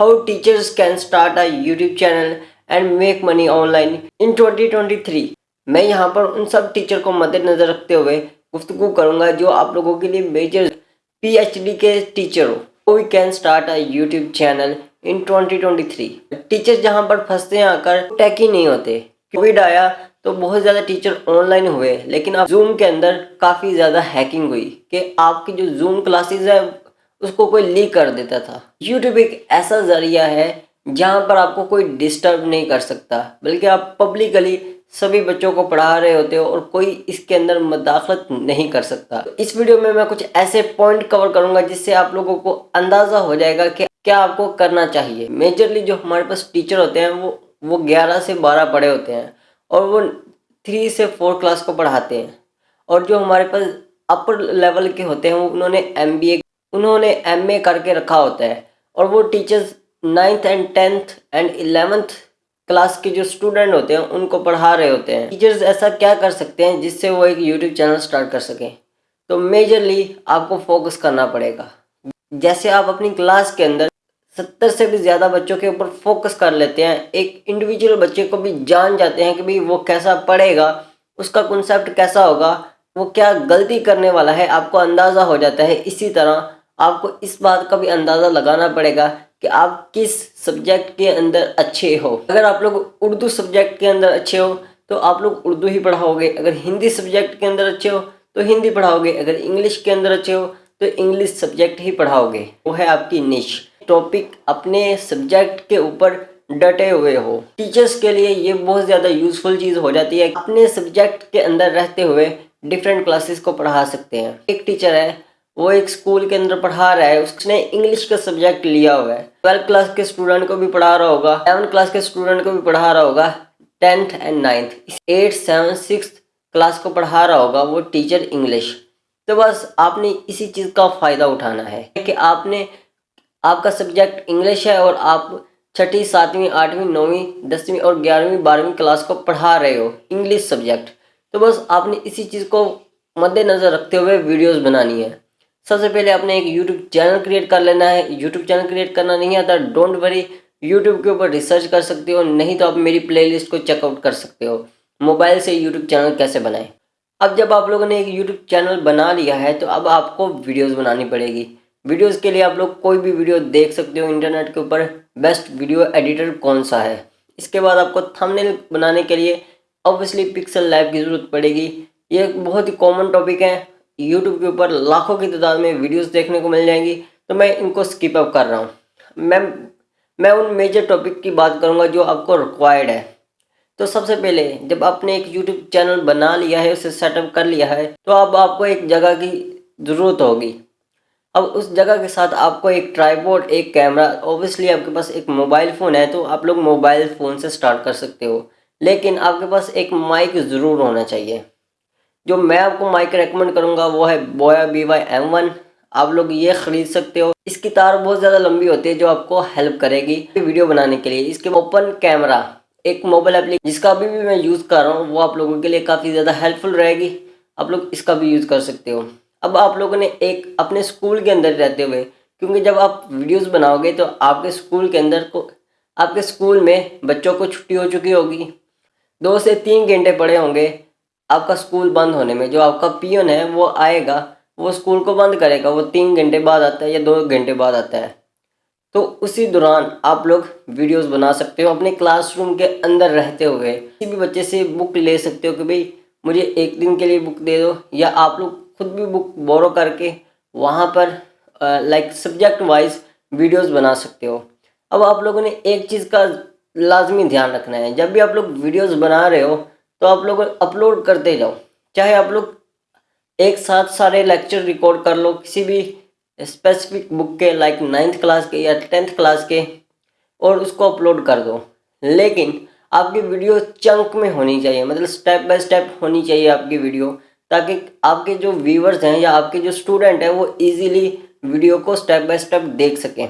how teachers can start a YouTube channel and make money online in 2023 मैं यहाँ पर उन सब टीचर को मद्देनजर रखते हुए गुफ्तगू करूँगा जो आप लोगों के लिए मेजर पीएचडी के टीचर हो। We can start a YouTube channel in 2023 teacher जहाँ पर फंसते हैं आकर टैक ही नहीं होते। कोविड आया तो बहुत ज़्यादा टीचर ऑनलाइन हुए, लेकिन अब जूम के अंदर काफ़ी ज़्यादा हैकिंग हुई कि आपकी जो जूम क्लासेस है उसको कोई लीक कर देता था। यूट्यूब एक ऐसा ज़रिया है जहाँ पर आपको कोई डिस्टर्ब नहीं कर सकता, बल्कि आप पब्लिकली सभी बच्चों को पढ़ा रहे होते हो और कोई इसके अंदर मदाखलत नहीं कर सकता। इस वीडियो में मैं कुछ ऐसे पॉइंट कवर करूँगा जिससे आप लोगों को अंदाज़ा हो जाएगा कि क्या आपको करना चाहिए। मेजरली जो हमारे पास टीचर होते हैं, वो वो ग्यारह से बारह पढ़े होते हैं और वो थ्री से फोर क्लास को पढ़ाते हैं। और जो हमारे पास अपर लेवल के होते हैं, उन्होंने एमबीए उन्होंने एम ए करके रखा होता है। और वो teachers ninth and tenth and eleventh class के जो स्टूडेंट होते हैं, उनको पढ़ा रहे होते हैं। टीचर्स ऐसा क्या कर सकते हैं जिससे वो एक यूट्यूब चैनल स्टार्ट कर सकें? तो मेजरली आपको फोकस करना पड़ेगा। जैसे आप अपनी क्लास के अंदर सत्तर से भी ज़्यादा बच्चों के ऊपर फोकस कर लेते हैं, एक इंडिविजुअल बच्चे को भी जान जाते हैं कि भाई वो कैसा पढ़ेगा, उसका कॉन्सेप्ट कैसा होगा, वो क्या गलती करने वाला है, आपको अंदाज़ा हो जाता है। इसी तरह आपको इस बात का भी अंदाज़ा लगाना पड़ेगा कि आप किस सब्जेक्ट के अंदर अच्छे हो। अगर आप लोग उर्दू सब्जेक्ट के अंदर अच्छे हो तो आप लोग उर्दू ही पढ़ाओगे। अगर हिंदी सब्जेक्ट के अंदर अच्छे हो तो हिंदी पढ़ाओगे। अगर इंग्लिश के अंदर अच्छे हो तो इंग्लिश सब्जेक्ट ही पढ़ाओगे। वो है आपकी निश टॉपिक अपने सब्जेक्ट के ऊपर डटे हुए हो। टीचर्स के लिए ये बहुत ज़्यादा यूज़फुल चीज़ हो जाती है। अपने सब्जेक्ट के अंदर रहते हुए डिफरेंट क्लासेस को पढ़ा सकते हैं। एक टीचर है वो एक स्कूल के अंदर पढ़ा रहा है, उसने इंग्लिश का सब्जेक्ट लिया हुआ है। ट्वेल्थ क्लास के स्टूडेंट को भी पढ़ा रहा होगा। सेवन क्लास के स्टूडेंट को भी पढ़ा रहा होगा। Tenth and ninth eight seven six class को पढ़ा रहा होगा वो टीचर इंग्लिश तो बस आपने इसी चीज़ का फ़ायदा उठाना है कि आपने, आपका सब्जेक्ट इंग्लिश है और आप छठी, सातवीं, आठवीं, नौवीं, दसवीं और ग्यारहवीं, बारहवीं क्लास को पढ़ा रहे हो इंग्लिश सब्जेक्ट तो बस आपने इसी चीज़ को मद्देनज़र रखते हुए वीडियोस बनानी है। सबसे पहले आपने एक यूट्यूब चैनल क्रिएट कर लेना है। यूट्यूब चैनल क्रिएट करना नहीं आता डोंट वरी यूट्यूब के ऊपर रिसर्च कर सकते हो, नहीं तो आप मेरी प्लेलिस्ट को चेकआउट कर सकते हो। मोबाइल से यूट्यूब चैनल कैसे बनाएँ? अब जब आप लोगों ने एक यूट्यूब चैनल बना लिया है तो अब आपको वीडियोज़ बनानी पड़ेगी। वीडियोस के लिए आप लोग कोई भी वीडियो देख सकते हो इंटरनेट के ऊपर। बेस्ट वीडियो एडिटर कौन सा है? इसके बाद आपको थंबनेल बनाने के लिए ऑब्वियसली पिक्सल लैब की ज़रूरत पड़ेगी। ये एक बहुत ही कॉमन टॉपिक है। यूट्यूब के ऊपर लाखों की तादाद में वीडियोस देखने को मिल जाएँगी तो मैं इनको स्किप अप कर रहा हूँ। मैं मैं उन मेजर टॉपिक की बात करूँगा जो आपको रिक्वायर्ड है। तो सबसे पहले, जब आपने एक यूट्यूब चैनल बना लिया है, उसे सेटअप कर लिया है तो अब आपको एक जगह की ज़रूरत होगी। अब उस जगह के साथ आपको एक ट्राईपोर्ड एक कैमरा ऑब्वियसली आपके पास एक मोबाइल फ़ोन है तो आप लोग मोबाइल फ़ोन से स्टार्ट कर सकते हो। लेकिन आपके पास एक माइक ज़रूर होना चाहिए। जो मैं आपको माइक रेकमेंड करूँगा वो है बोया बी वाई एम वन आप लोग ये ख़रीद सकते हो। इसकी तार बहुत ज़्यादा लंबी होती है, जो आपको हेल्प करेगी वीडियो बनाने के लिए। इसके ओपन कैमरा एक मोबाइल एप्लीकेशन जिसका अभी भी मैं यूज़ कर रहा हूँ, वो आप लोगों के लिए काफ़ी ज़्यादा हेल्पफुल रहेगी। आप लोग इसका भी यूज़ कर सकते हो। अब आप लोगों ने एक अपने स्कूल के अंदर रहते हुए, क्योंकि जब आप वीडियोस बनाओगे तो आपके स्कूल के अंदर को, आपके स्कूल में बच्चों को छुट्टी हो चुकी होगी। दो से तीन घंटे पड़े होंगे। आपका स्कूल बंद होने में, जो आपका पियन है, वो आएगा, वो स्कूल को बंद करेगा, वो तीन घंटे बाद आता है या दो घंटे बाद आता है। तो उसी दौरान आप लोग वीडियोस बना सकते हो, अपने क्लासरूम के अंदर रहते हुए। किसी भी बच्चे से बुक ले सकते हो कि भाई, मुझे एक दिन के लिए बुक दे दो, या आप लोग खुद भी बुक बोरो करके वहाँ पर लाइक सब्जेक्ट वाइज वीडियोस बना सकते हो। अब आप लोगों ने एक चीज़ का लाजमी ध्यान रखना है, जब भी आप लोग वीडियोस बना रहे हो तो आप लोग अपलोड करते जाओ। चाहे आप लोग एक साथ सारे लेक्चर रिकॉर्ड कर लो, किसी भी स्पेसिफिक बुक के लाइक नाइन्थ क्लास के या टेंथ क्लास के, और उसको अपलोड कर दो। लेकिन आपकी वीडियो चंक में होनी चाहिए मतलब स्टेप बाय स्टेप होनी चाहिए आपकी वीडियो ताकि आपके जो व्यूवर्स हैं या आपके जो स्टूडेंट हैं, वो इजीली वीडियो को स्टेप बाय स्टेप देख सकें।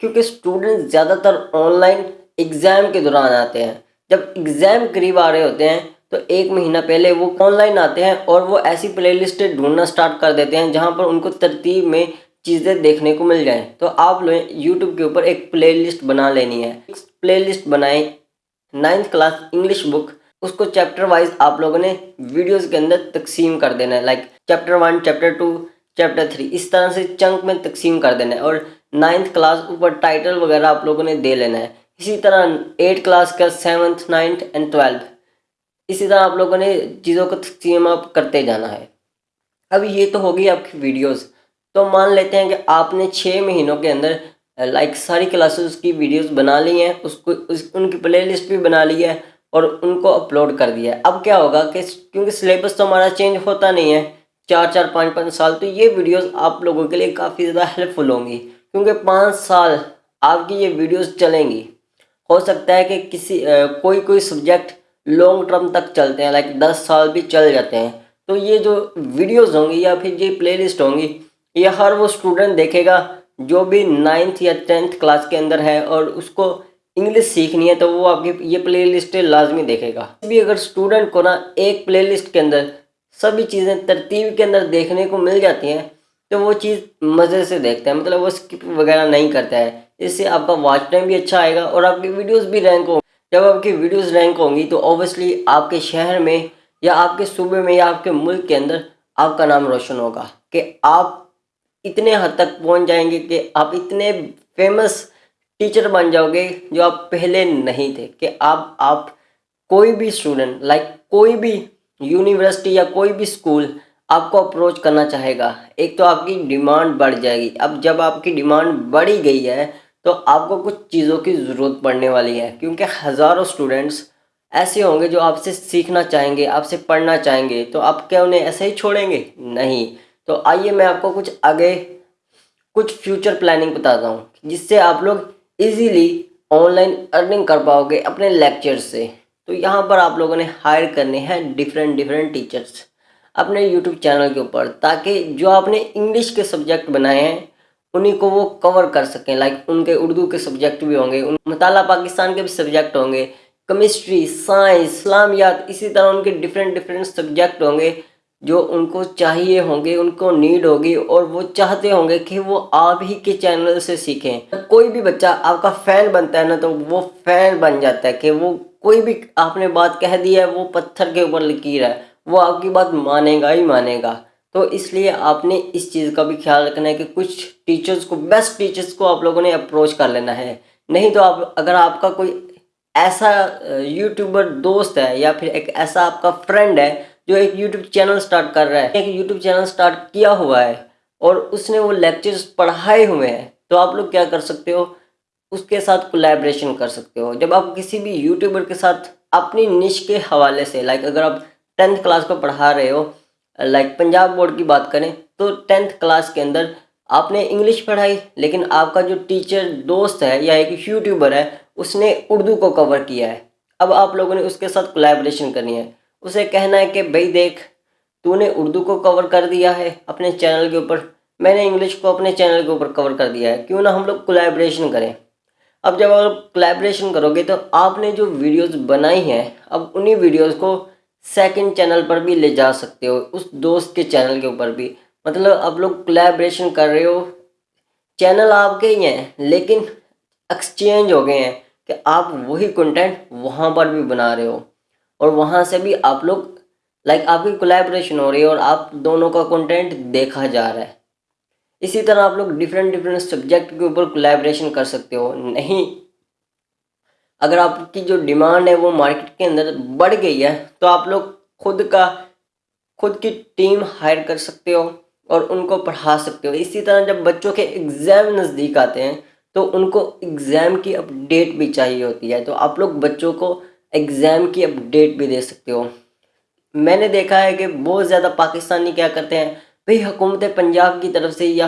क्योंकि स्टूडेंट ज़्यादातर ऑनलाइन एग्ज़ाम के दौरान आते हैं। जब एग्ज़ाम करीब आ रहे होते हैं तो एक महीना पहले वो ऑनलाइन आते हैं और वो ऐसी प्लेलिस्टें ढूंढना स्टार्ट कर देते हैं जहाँ पर उनको तरतीब में चीज़ें देखने को मिल जाएँ। तो आप लोग यूट्यूब के ऊपर एक प्लेलिस्ट बना लेनी है। प्लेलिस्ट बनाएँ नाइन्थ क्लास इंग्लिश बुक उसको चैप्टर वाइज आप लोगों ने वीडियोस के अंदर तकसीम कर देना है। Like chapter one chapter two chapter three इस तरह से चंक में तकसीम कर देना है और नाइन्थ क्लास ऊपर टाइटल वगैरह आप लोगों ने दे लेना है। इसी तरह एट क्लास का सेवन्थ नाइन्थ एंड ट्वेल्थ इसी तरह आप लोगों ने चीज़ों को तकसीम आप करते जाना है। अब ये तो होगी आपकी वीडियोस तो मान लेते हैं कि आपने छः महीनों के अंदर लाइक सारी क्लासेस की वीडियोस बना ली हैं, उसको, उस, उनकी प्लेलिस्ट भी बना ली है और उनको अपलोड कर दिया है। अब क्या होगा कि क्योंकि सिलेबस तो हमारा चेंज होता नहीं है, चार चार, पाँच पाँच साल तो ये वीडियोस आप लोगों के लिए काफ़ी ज़्यादा हेल्पफुल होंगी। क्योंकि पाँच साल आपकी ये वीडियोस चलेंगी। हो सकता है कि किसी आ, कोई कोई सब्जेक्ट लॉन्ग टर्म तक चलते हैं लाइक दस साल भी चल जाते हैं। तो ये जो वीडियोस होंगी या फिर ये प्लेलिस्ट होंगी ये हर वो स्टूडेंट देखेगा जो भी नाइन्थ या टेंथ क्लास के अंदर है और उसको इंग्लिश सीखनी है तो वो आपकी ये प्ले लिस्ट लाजमी देखेगा। भी अगर स्टूडेंट को ना एक प्ले लिस्ट के अंदर सभी चीज़ें तरतीब के अंदर देखने को मिल जाती हैं तो वो चीज़ मज़े से देखता है मतलब वो स्किप वगैरह नहीं करता है। इससे आपका वॉच टाइम भी अच्छा आएगा और आपकी वीडियोस भी रैंक होंगी जब आपकी वीडियोस रैंक होंगी तो ऑब्वियसली आपके शहर में या आपके सूबे में या आपके मुल्क के अंदर आपका नाम रोशन होगा कि आप इतने हद तक पहुँच जाएँगे कि आप इतने फ़ेमस टीचर बन जाओगे जो आप पहले नहीं थे, कि आप आप कोई भी स्टूडेंट लाइक कोई भी यूनिवर्सिटी या कोई भी स्कूल आपको अप्रोच करना चाहेगा। एक तो आपकी डिमांड बढ़ जाएगी। अब जब आपकी डिमांड बढ़ी गई है तो आपको कुछ चीज़ों की ज़रूरत पड़ने वाली है, क्योंकि हज़ारों स्टूडेंट्स ऐसे होंगे जो आपसे सीखना चाहेंगे, आपसे पढ़ना चाहेंगे तो आप क्या उन्हें ऐसे ही छोड़ेंगे? नहीं। तो आइए मैं आपको कुछ आगे, कुछ फ्यूचर प्लानिंग बताता हूँ, जिससे आप लोग इजीली ऑनलाइन अर्निंग कर पाओगे अपने लेक्चर से। तो यहाँ पर आप लोगों ने हायर करने हैं डिफरेंट डिफरेंट टीचर्स अपने यूट्यूब चैनल के ऊपर, ताकि जो आपने इंग्लिश के सब्जेक्ट बनाए हैं उन्हीं को वो कवर कर सकें। लाइक उनके उर्दू के सब्जेक्ट भी होंगे, उन मताला पाकिस्तान के भी सब्जेक्ट होंगे केमिस्ट्री साइंस इस्लामियात इसी तरह उनके डिफरेंट डिफरेंट सब्जेक्ट होंगे, जो उनको चाहिए होंगे, उनको नीड होगी, और वो चाहते होंगे कि वो आप ही के चैनल से सीखें। कोई भी बच्चा आपका फ़ैन बनता है ना तो वो फ़ैन बन जाता है कि वो कोई भी आपने बात कह दी है, वो पत्थर के ऊपर लकीर है वो आपकी बात मानेगा ही मानेगा। तो इसलिए आपने इस चीज़ का भी ख्याल रखना है कि कुछ टीचर्स को बेस्ट टीचर्स को आप लोगों ने अप्रोच कर लेना है। नहीं तो आप, अगर आपका कोई ऐसा यूट्यूबर दोस्त है या फिर एक ऐसा आपका फ्रेंड है जो एक यूट्यूब चैनल स्टार्ट कर रहा है, एक यूट्यूब चैनल स्टार्ट किया हुआ है और उसने वो लेक्चर्स पढ़ाए हुए हैं तो आप लोग क्या कर सकते हो? उसके साथ कोलैबोरेशन कर सकते हो। जब आप किसी भी यूट्यूबर के साथ अपनी निश के हवाले से लाइक अगर आप टेंथ क्लास को पढ़ा रहे हो लाइक पंजाब बोर्ड की बात करें तो टेंथ क्लास के अंदर आपने इंग्लिश पढ़ाई, लेकिन आपका जो टीचर दोस्त है या एक यूट्यूबर है, उसने उर्दू को कवर किया है। अब आप लोगों ने उसके साथ कोलैबोरेशन करनी है। उसे कहना है कि, भाई देख, तूने उर्दू को कवर कर दिया है अपने चैनल के ऊपर। मैंने इंग्लिश को अपने चैनल के ऊपर कवर कर दिया है। क्यों ना हम लोग कोलैबोरेशन करें? अब जब आप कोलैबोरेशन करोगे तो आपने जो वीडियोस बनाई हैं, अब उन्हीं वीडियोस को सेकंड चैनल पर भी ले जा सकते हो, उस दोस्त के चैनल के ऊपर भी। मतलब आप लोग कोलैबोरेशन कर रहे हो चैनल आपके ही हैं, लेकिन एक्सचेंज हो गए हैं कि आप वही कंटेंट वहाँ पर भी बना रहे हो। और वहाँ से भी आप लोग लाइक आपकी कोलेब्रेशन हो रही है और आप दोनों का कंटेंट देखा जा रहा है। इसी तरह आप लोग डिफरेंट डिफरेंट सब्जेक्ट के ऊपर कोलेब्रेशन कर सकते हो, नहीं अगर आपकी जो डिमांड है वो मार्केट के अंदर बढ़ गई है तो आप लोग खुद का, खुद की टीम हायर कर सकते हो और उनको पढ़ा सकते हो। इसी तरह जब बच्चों के एग्ज़ाम नज़दीक आते हैं तो उनको एग्ज़ाम की अपडेट भी चाहिए होती है। तो आप लोग बच्चों को एग्ज़ाम की अपडेट भी दे सकते हो। मैंने देखा है कि बहुत ज़्यादा पाकिस्तानी क्या करते हैं, भाई हुकूमत पंजाब की तरफ़ से या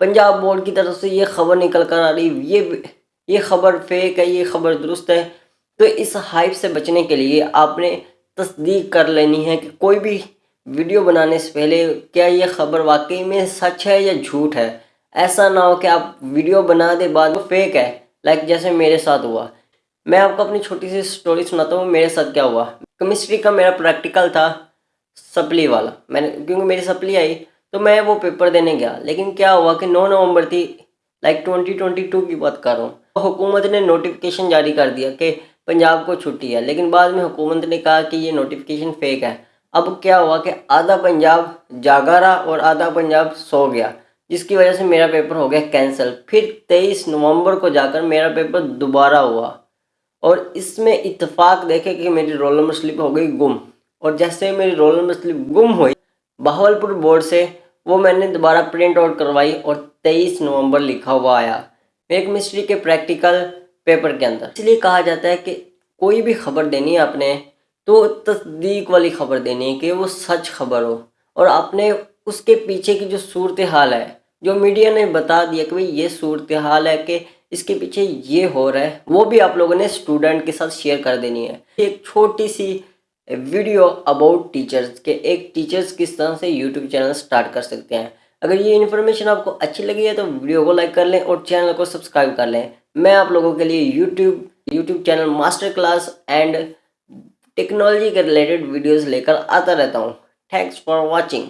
पंजाब बोर्ड की तरफ़ से ये खबर निकल कर आ रही, ये ये खबर फेक है, ये खबर दुरुस्त है। तो इस हाइप से बचने के लिए आपने तस्दीक कर लेनी है कि कोई भी वीडियो बनाने से पहले क्या ये खबर वाकई में सच है या झूठ है? ऐसा ना हो कि आप वीडियो बना दे, बाद में फेक है। लाइक जैसे मेरे साथ हुआ। मैं आपको अपनी छोटी सी स्टोरी सुनाता हूँ, मेरे साथ क्या हुआ। केमिस्ट्री का मेरा प्रैक्टिकल था, सप्ली वाला। मैंने क्योंकि मेरी सप्ली आई तो मैं वो पेपर देने गया। लेकिन क्या हुआ कि 9 नवंबर थी लाइक 2022 की बात कर रहा हूँ। हुकूमत ने नोटिफिकेशन जारी कर दिया कि पंजाब को छुट्टी है, लेकिन बाद में हुकूमत ने कहा कि ये नोटिफिकेशन फेक है। अब क्या हुआ कि आधा पंजाब जागा रहा और आधा पंजाब सो गया, जिसकी वजह से मेरा पेपर हो गया कैंसिल फिर 23 नवंबर को जाकर मेरा पेपर दोबारा हुआ और इसमें इतफाक देखे कि मेरी रोल नंबर स्लिप हो गई गुम। और जैसे मेरी रोल नंबर स्लिप गुम हुई, बहावलपुर बोर्ड से वो मैंने दोबारा प्रिंट आउट करवाई और 23 नवंबर लिखा हुआ आया। एक मिस्ट्री के प्रैक्टिकल पेपर के अंदर। इसलिए कहा जाता है कि कोई भी खबर देनी है आपने तो तस्दीक वाली खबर देनी है कि वो सच खबर हो। और आपने उसके पीछे की जो सूरत हाल है, जो मीडिया ने बता दिया कि भाई ये सूरत हाल है कि इसके पीछे ये हो रहा है, वो भी आप लोगों ने स्टूडेंट के साथ शेयर कर देनी है। एक छोटी सी वीडियो अबाउट टीचर्स के, एक टीचर्स किस तरह से यूट्यूब चैनल स्टार्ट कर सकते हैं। अगर ये इन्फॉर्मेशन आपको अच्छी लगी है तो वीडियो को लाइक कर लें और चैनल को सब्सक्राइब कर लें। मैं आप लोगों के लिए YouTube YouTube channel master class and technology के रिलेटेड वीडियोज़ लेकर आता रहता हूँ। Thanks for watching